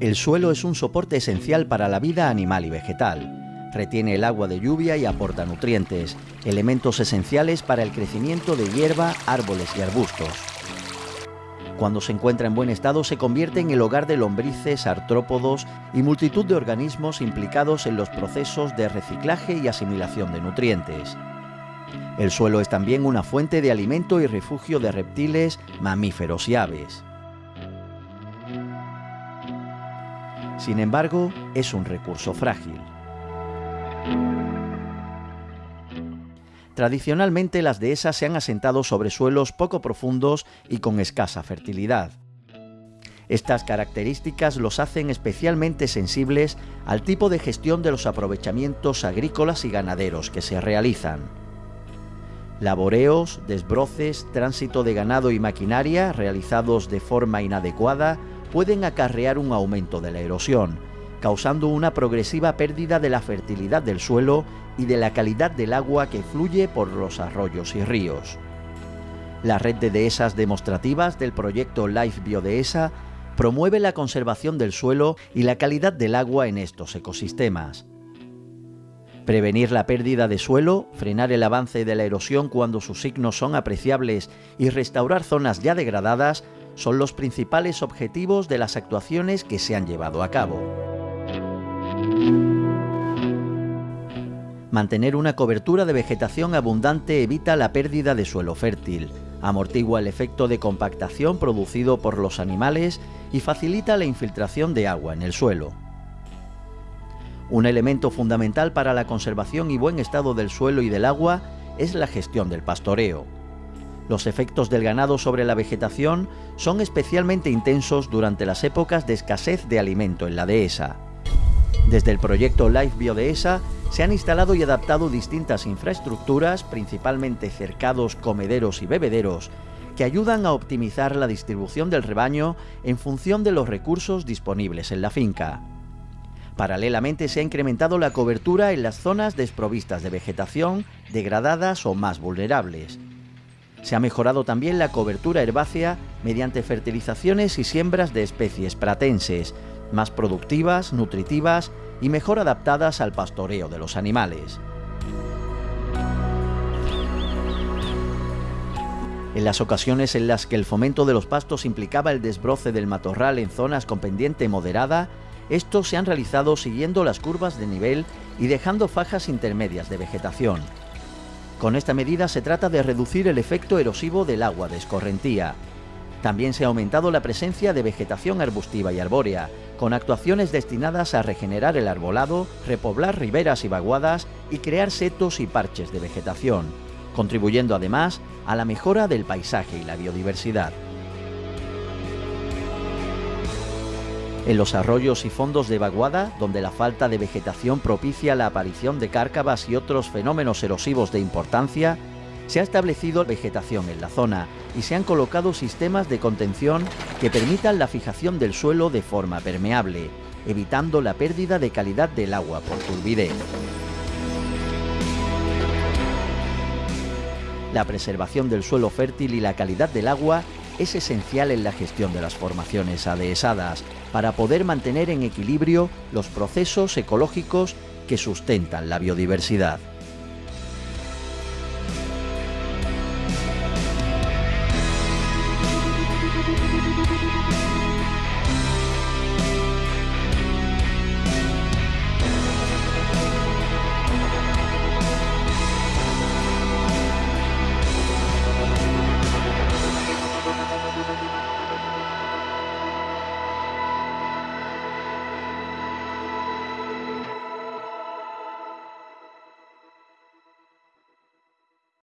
El suelo es un soporte esencial para la vida animal y vegetal. Retiene el agua de lluvia y aporta nutrientes, elementos esenciales para el crecimiento de hierba, árboles y arbustos. Cuando se encuentra en buen estado se convierte en el hogar de lombrices, artrópodos y multitud de organismos implicados en los procesos de reciclaje y asimilación de nutrientes. El suelo es también una fuente de alimento y refugio de reptiles, mamíferos y aves. Sin embargo, es un recurso frágil. Tradicionalmente las dehesas se han asentado sobre suelos poco profundos y con escasa fertilidad. Estas características los hacen especialmente sensibles al tipo de gestión de los aprovechamientos agrícolas y ganaderos que se realizan. Laboreos, desbroces, tránsito de ganado y maquinaria realizados de forma inadecuada pueden acarrear un aumento de la erosión, causando una progresiva pérdida de la fertilidad del suelo y de la calidad del agua que fluye por los arroyos y ríos. La red de dehesas demostrativas del proyecto Life Biodehesa promueve la conservación del suelo y la calidad del agua en estos ecosistemas. Prevenir la pérdida de suelo, frenar el avance de la erosión cuando sus signos son apreciables y restaurar zonas ya degradadas son los principales objetivos de las actuaciones que se han llevado a cabo. Mantener una cobertura de vegetación abundante evita la pérdida de suelo fértil, amortigua el efecto de compactación producido por los animales y facilita la infiltración de agua en el suelo. Un elemento fundamental para la conservación y buen estado del suelo y del agua es la gestión del pastoreo. Los efectos del ganado sobre la vegetación son especialmente intensos durante las épocas de escasez de alimento en la dehesa. Desde el proyecto Life Biodehesa se han instalado y adaptado distintas infraestructuras, principalmente cercados, comederos y bebederos, que ayudan a optimizar la distribución del rebaño en función de los recursos disponibles en la finca. Paralelamente se ha incrementado la cobertura en las zonas desprovistas de vegetación, degradadas o más vulnerables, se ha mejorado también la cobertura herbácea mediante fertilizaciones y siembras de especies pratenses, más productivas, nutritivas y mejor adaptadas al pastoreo de los animales. En las ocasiones en las que el fomento de los pastos implicaba el desbroce del matorral en zonas con pendiente moderada, estos se han realizado siguiendo las curvas de nivel y dejando fajas intermedias de vegetación. Con esta medida se trata de reducir el efecto erosivo del agua de escorrentía. También se ha aumentado la presencia de vegetación arbustiva y arbórea, con actuaciones destinadas a regenerar el arbolado, repoblar riberas y vaguadas y crear setos y parches de vegetación, contribuyendo además a la mejora del paisaje y la biodiversidad. En los arroyos y fondos de vaguada, donde la falta de vegetación propicia la aparición de cárcavas y otros fenómenos erosivos de importancia, se ha establecido vegetación en la zona y se han colocado sistemas de contención que permitan la fijación del suelo de forma permeable, evitando la pérdida de calidad del agua por turbidez. La preservación del suelo fértil y la calidad del agua es esencial en la gestión de las formaciones adhesadas para poder mantener en equilibrio los procesos ecológicos que sustentan la biodiversidad.